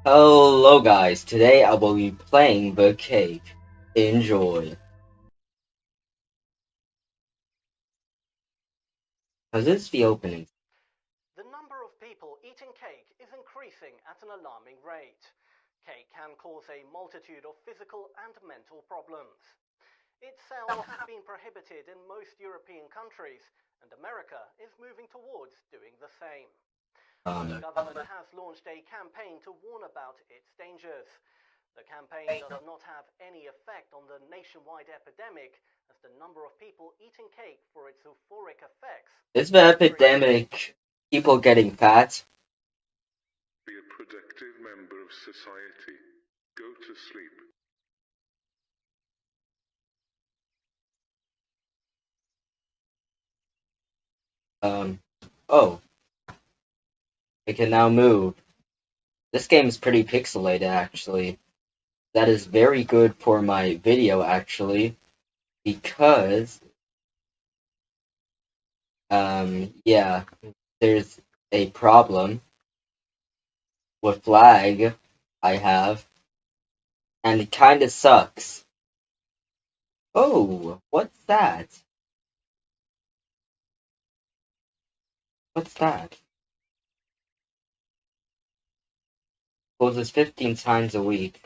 Hello guys, today I will be playing the cake. Enjoy. Cause this the opening. The number of people eating cake is increasing at an alarming rate. Cake can cause a multitude of physical and mental problems. Its sale has been prohibited in most European countries, and America is moving towards doing the same. Um, The government has launched a campaign to warn about its dangers. The campaign does not have any effect on the nationwide epidemic, as the number of people eating cake for its euphoric effects. is the epidemic people getting fat? Be a productive member of society. Go to sleep. Um, oh. I can now move. This game is pretty pixelated actually. That is very good for my video actually. Because um yeah, there's a problem with lag I have and it kinda sucks. Oh, what's that? What's that? Closes 15 times a week.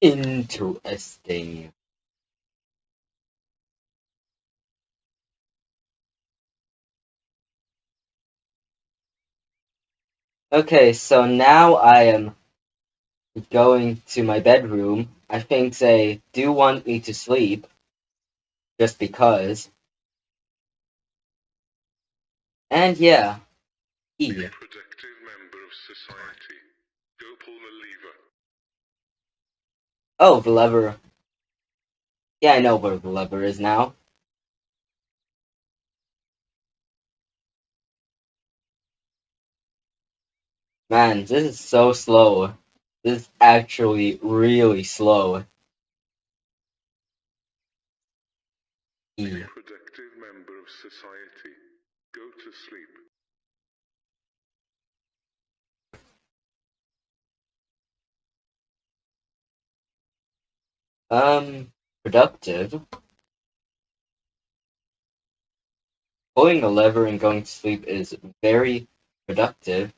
Interesting. Okay, so now I am going to my bedroom. I think they do want me to sleep. Just because. And yeah. Be a productive member of society. Go pull the lever. Oh, the lever. Yeah, I know where the lever is now. Man, this is so slow. This is actually really slow. Be a productive member of society. Go to sleep. Um, productive. Pulling a lever and going to sleep is very productive.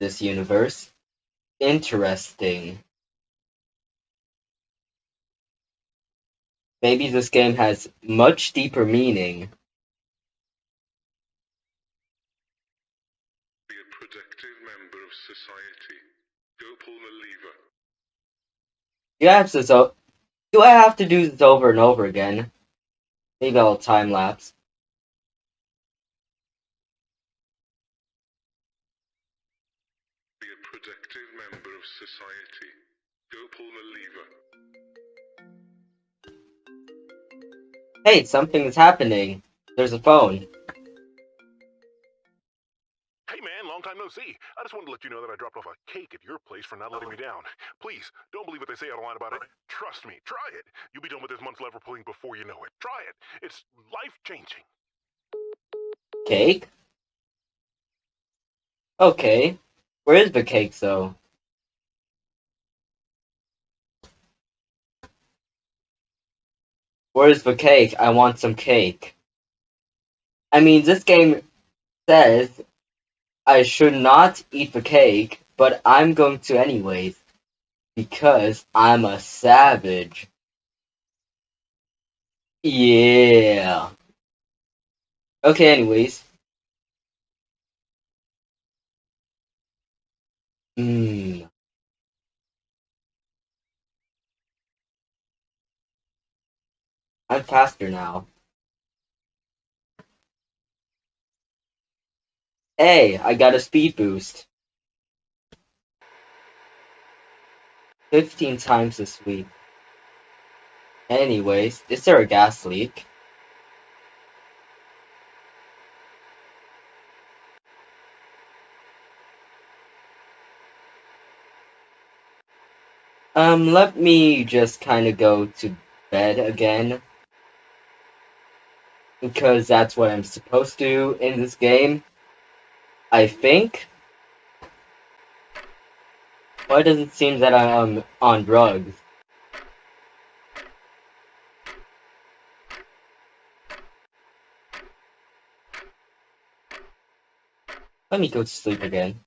This universe. Interesting. Maybe this game has much deeper meaning. Be a productive member of society. Go pull the lever. Do I have to so do I have to do this over and over again? Maybe I'll time lapse. Be a productive member of society. Go pull the lever. Hey, something is happening. There's a phone. Long time no see. I just wanted to let you know that I dropped off a cake at your place for not letting me oh. down. Please, don't believe what they say online about it. Trust me, try it. You'll be done with this month's lever pulling before you know it. Try it. It's life changing. Cake? Okay. Where is the cake though? Where's the cake? I want some cake. I mean, this game says I should not eat the cake, but I'm going to anyways. Because I'm a savage. Yeah. Okay, anyways. Hmm. I'm faster now. Hey, I got a speed boost. 15 times this week. Anyways, is there a gas leak? Um, let me just kind of go to bed again. Because that's what I'm supposed to do in this game. I think. Why does it seem that I'm on drugs? Let me go to sleep again.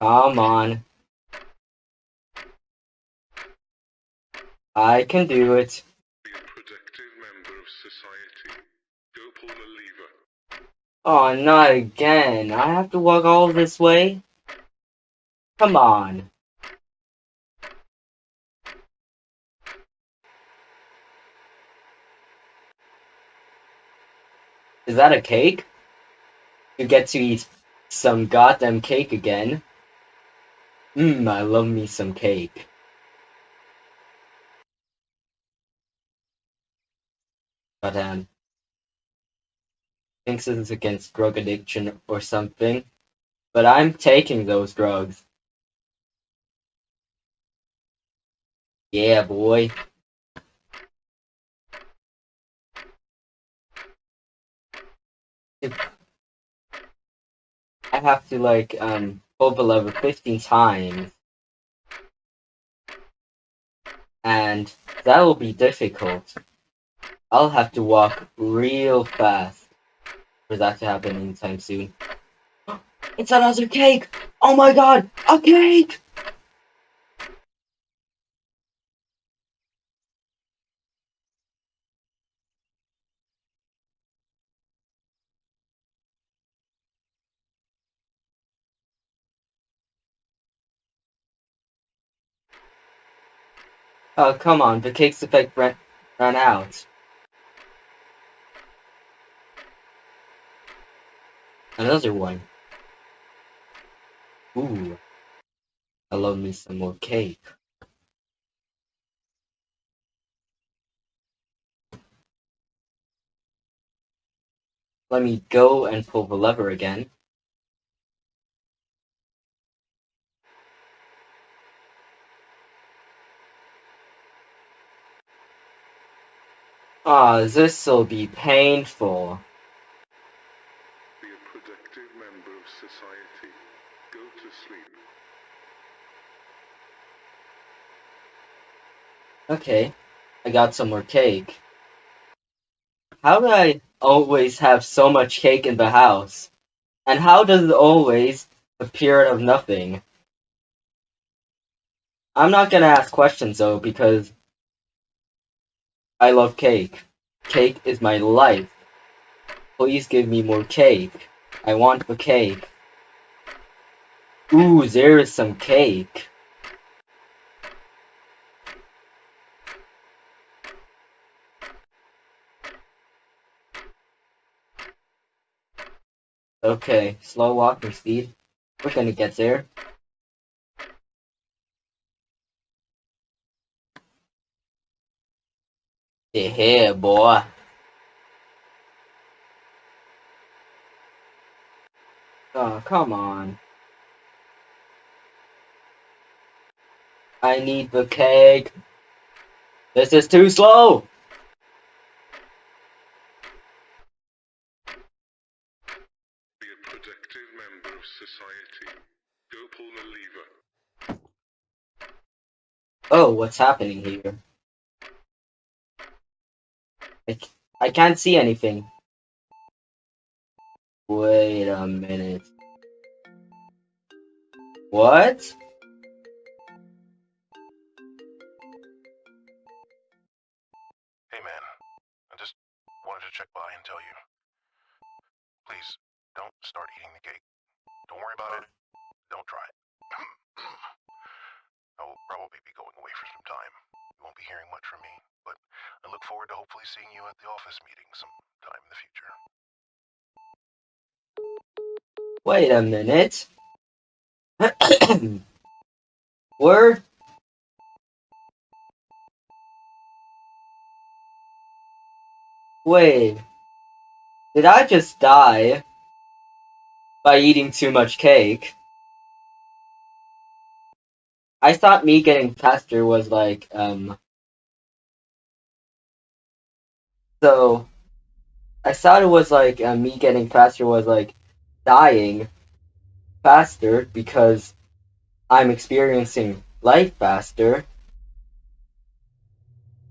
Come on. I can do it. Be a productive member of society. Go pull the lever. Oh, not again. I have to walk all this way? Come on. Is that a cake? You get to eat some goddamn cake again. Mmm, I love me some cake. Goddamn. It's against drug addiction or something. But I'm taking those drugs. Yeah, boy. I have to like um pull the lever 15 times. And that will be difficult. I'll have to walk real fast for that to happen anytime soon. It's another cake! Oh my god! A cake! Oh, come on, the cake's effect ran, ran out. Another one. Ooh. I love me some more cake. Let me go and pull the lever again. Ah, this'll be painful. Be a productive member of society. Go to sleep. Okay, I got some more cake. How do I always have so much cake in the house? And how does it always appear out of nothing? I'm not gonna ask questions though, because I love cake. Cake is my life. Please give me more cake. I want the cake. Ooh, there is some cake. Okay, slow walking speed. We're gonna get there. Yeah, boy. Oh, come on. I need the cake. This is too slow. Be a productive member of society. Go pull the lever. Oh, what's happening here? I, I can't see anything. Wait a minute. What? Hey man, I just wanted to check by and tell you. Please, don't start eating the cake. Don't worry about it. Don't try it. I will probably be going away for some time. You won't be hearing much from me, but I look forward to hopefully seeing you at the office meeting sometime in the future. Wait a minute. Word? Wait. Did I just die by eating too much cake? I thought me getting faster was like, um. So, I thought it was like uh, me getting faster was like dying faster because I'm experiencing life faster.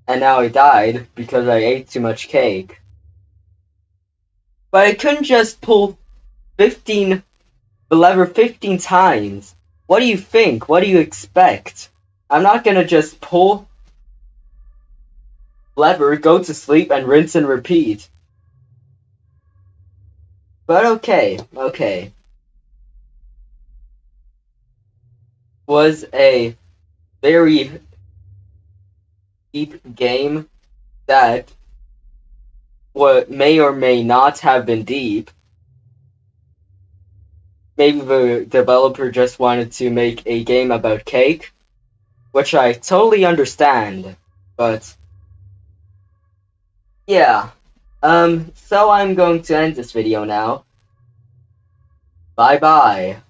And now I died because I ate too much cake. But I couldn't just pull 15, the lever 15 times. What do you think? What do you expect? I'm not gonna just pull lever, go to sleep, and rinse and repeat. But okay, okay. Was a very deep game that what may or may not have been deep. Maybe the developer just wanted to make a game about cake, which I totally understand, but yeah. Um, so I'm going to end this video now. Bye bye.